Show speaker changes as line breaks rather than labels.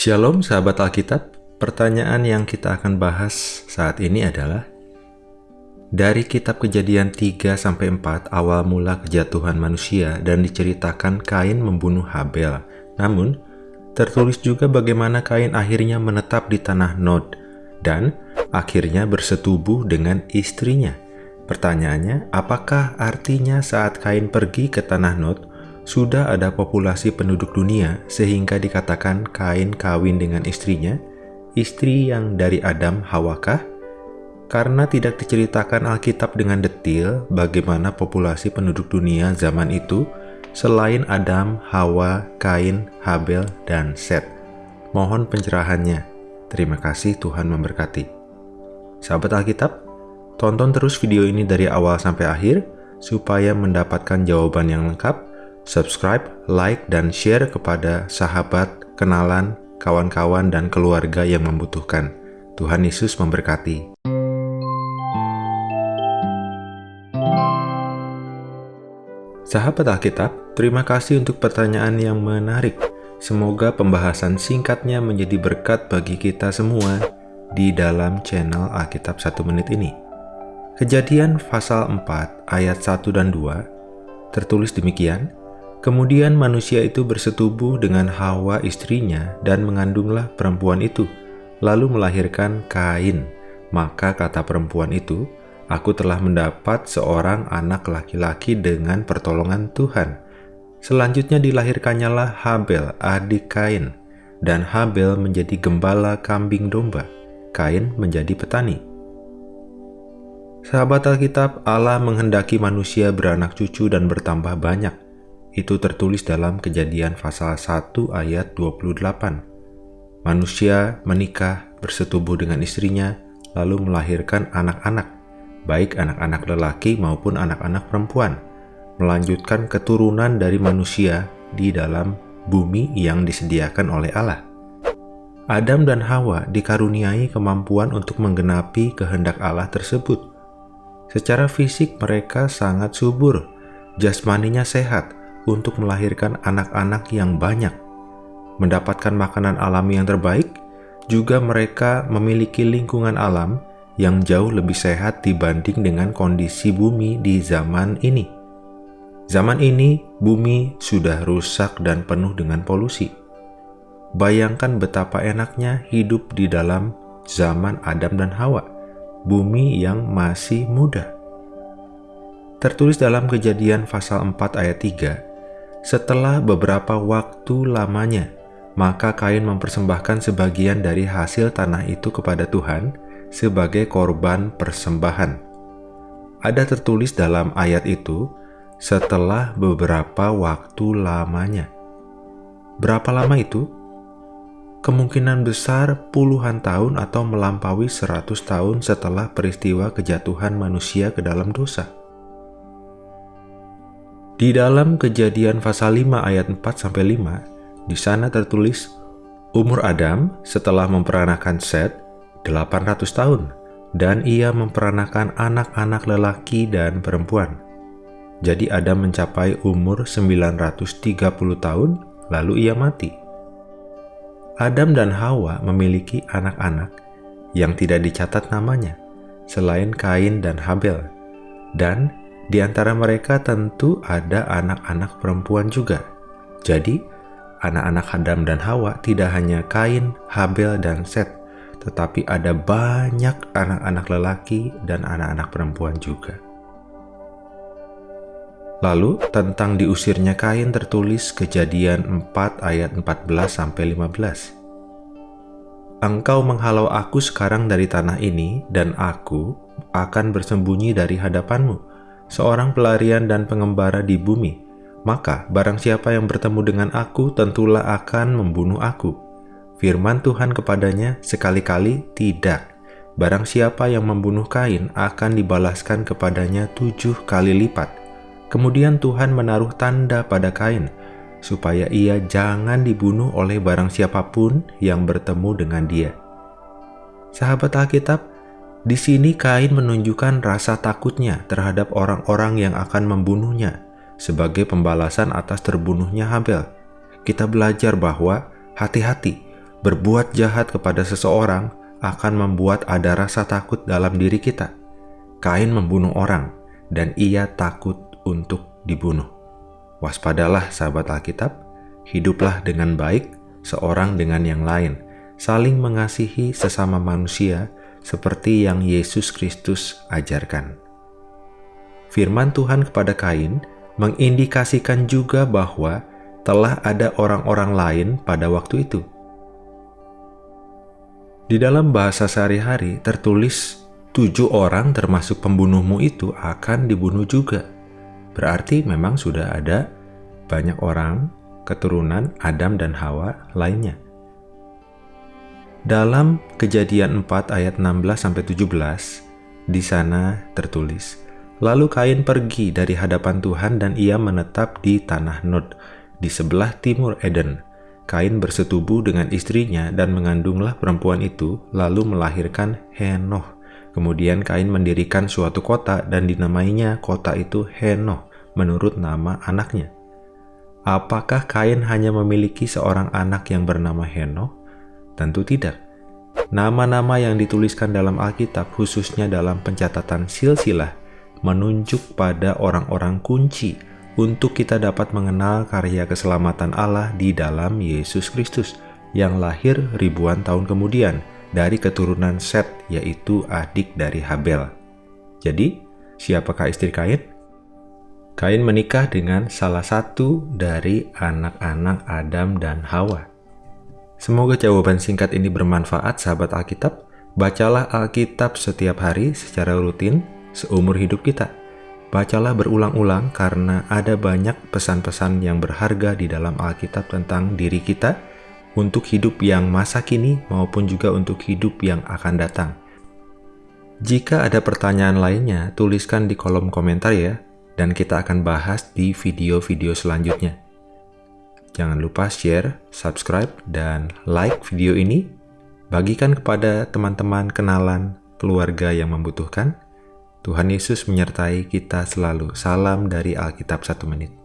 Shalom sahabat Alkitab, pertanyaan yang kita akan bahas saat ini adalah dari kitab Kejadian 3 sampai 4 awal mula kejatuhan manusia dan diceritakan Kain membunuh Habel. Namun, tertulis juga bagaimana Kain akhirnya menetap di tanah Nod dan akhirnya bersetubuh dengan istrinya. Pertanyaannya, apakah artinya saat Kain pergi ke tanah Nod, sudah ada populasi penduduk dunia sehingga dikatakan Kain kawin dengan istrinya, istri yang dari Adam Hawakah? Karena tidak diceritakan Alkitab dengan detil bagaimana populasi penduduk dunia zaman itu selain Adam, Hawa, Kain, Habel, dan Set. Mohon pencerahannya. Terima kasih Tuhan memberkati. Sahabat Alkitab, tonton terus video ini dari awal sampai akhir supaya mendapatkan jawaban yang lengkap subscribe, like, dan share kepada sahabat, kenalan, kawan-kawan, dan keluarga yang membutuhkan. Tuhan Yesus memberkati. Sahabat Alkitab, terima kasih untuk pertanyaan yang menarik. Semoga pembahasan singkatnya menjadi berkat bagi kita semua di dalam channel Alkitab 1 Menit ini. Kejadian pasal 4 ayat 1 dan 2 tertulis demikian, Kemudian manusia itu bersetubuh dengan Hawa istrinya dan mengandunglah perempuan itu, lalu melahirkan Kain. Maka kata perempuan itu, Aku telah mendapat seorang anak laki-laki dengan pertolongan Tuhan. Selanjutnya dilahirkannya lah Habel, adik Kain, dan Habel menjadi gembala kambing domba. Kain menjadi petani. Sahabat Alkitab, Allah menghendaki manusia beranak cucu dan bertambah banyak itu tertulis dalam kejadian pasal 1 ayat 28. Manusia menikah, bersetubuh dengan istrinya, lalu melahirkan anak-anak, baik anak-anak lelaki maupun anak-anak perempuan, melanjutkan keturunan dari manusia di dalam bumi yang disediakan oleh Allah. Adam dan Hawa dikaruniai kemampuan untuk menggenapi kehendak Allah tersebut. Secara fisik mereka sangat subur, jasmaninya sehat, untuk melahirkan anak-anak yang banyak. Mendapatkan makanan alami yang terbaik, juga mereka memiliki lingkungan alam yang jauh lebih sehat dibanding dengan kondisi bumi di zaman ini. Zaman ini, bumi sudah rusak dan penuh dengan polusi. Bayangkan betapa enaknya hidup di dalam zaman Adam dan Hawa, bumi yang masih muda. Tertulis dalam kejadian pasal 4 ayat 3, setelah beberapa waktu lamanya, maka Kain mempersembahkan sebagian dari hasil tanah itu kepada Tuhan sebagai korban persembahan. Ada tertulis dalam ayat itu, setelah beberapa waktu lamanya. Berapa lama itu? Kemungkinan besar puluhan tahun atau melampaui seratus tahun setelah peristiwa kejatuhan manusia ke dalam dosa. Di dalam kejadian pasal 5 ayat 4-5, di sana tertulis, Umur Adam setelah memperanakan Set 800 tahun, dan ia memperanakan anak-anak lelaki dan perempuan. Jadi Adam mencapai umur 930 tahun, lalu ia mati. Adam dan Hawa memiliki anak-anak yang tidak dicatat namanya, selain Kain dan Habel, dan di antara mereka tentu ada anak-anak perempuan juga. Jadi, anak-anak Adam dan Hawa tidak hanya Kain, Habel, dan Set, tetapi ada banyak anak-anak lelaki dan anak-anak perempuan juga. Lalu, tentang diusirnya Kain tertulis kejadian 4 ayat 14-15. Engkau menghalau aku sekarang dari tanah ini, dan aku akan bersembunyi dari hadapanmu seorang pelarian dan pengembara di bumi, maka barang siapa yang bertemu dengan aku tentulah akan membunuh aku. Firman Tuhan kepadanya sekali-kali tidak. Barang siapa yang membunuh Kain akan dibalaskan kepadanya tujuh kali lipat. Kemudian Tuhan menaruh tanda pada Kain, supaya ia jangan dibunuh oleh barang siapa pun yang bertemu dengan dia. Sahabat Alkitab, di sini Kain menunjukkan rasa takutnya terhadap orang-orang yang akan membunuhnya sebagai pembalasan atas terbunuhnya Habel. Kita belajar bahwa hati-hati, berbuat jahat kepada seseorang akan membuat ada rasa takut dalam diri kita. Kain membunuh orang, dan ia takut untuk dibunuh. Waspadalah sahabat Alkitab, hiduplah dengan baik seorang dengan yang lain, saling mengasihi sesama manusia seperti yang Yesus Kristus ajarkan. Firman Tuhan kepada Kain mengindikasikan juga bahwa telah ada orang-orang lain pada waktu itu. Di dalam bahasa sehari-hari tertulis tujuh orang termasuk pembunuhmu itu akan dibunuh juga. Berarti memang sudah ada banyak orang keturunan Adam dan Hawa lainnya. Dalam Kejadian 4 ayat 16-17, di sana tertulis, Lalu Kain pergi dari hadapan Tuhan dan ia menetap di tanah Nod, di sebelah timur Eden. Kain bersetubuh dengan istrinya dan mengandunglah perempuan itu, lalu melahirkan Henoh. Kemudian Kain mendirikan suatu kota dan dinamainya kota itu Henoh menurut nama anaknya. Apakah Kain hanya memiliki seorang anak yang bernama Henoh? Tentu tidak. Nama-nama yang dituliskan dalam Alkitab, khususnya dalam pencatatan silsilah, menunjuk pada orang-orang kunci untuk kita dapat mengenal karya keselamatan Allah di dalam Yesus Kristus yang lahir ribuan tahun kemudian dari keturunan Set, yaitu adik dari Habel. Jadi, siapakah istri Kain? Kain menikah dengan salah satu dari anak-anak Adam dan Hawa. Semoga jawaban singkat ini bermanfaat sahabat Alkitab. Bacalah Alkitab setiap hari secara rutin seumur hidup kita. Bacalah berulang-ulang karena ada banyak pesan-pesan yang berharga di dalam Alkitab tentang diri kita untuk hidup yang masa kini maupun juga untuk hidup yang akan datang. Jika ada pertanyaan lainnya, tuliskan di kolom komentar ya, dan kita akan bahas di video-video selanjutnya. Jangan lupa share, subscribe, dan like video ini. Bagikan kepada teman-teman kenalan keluarga yang membutuhkan. Tuhan Yesus menyertai kita selalu. Salam dari Alkitab Satu Menit.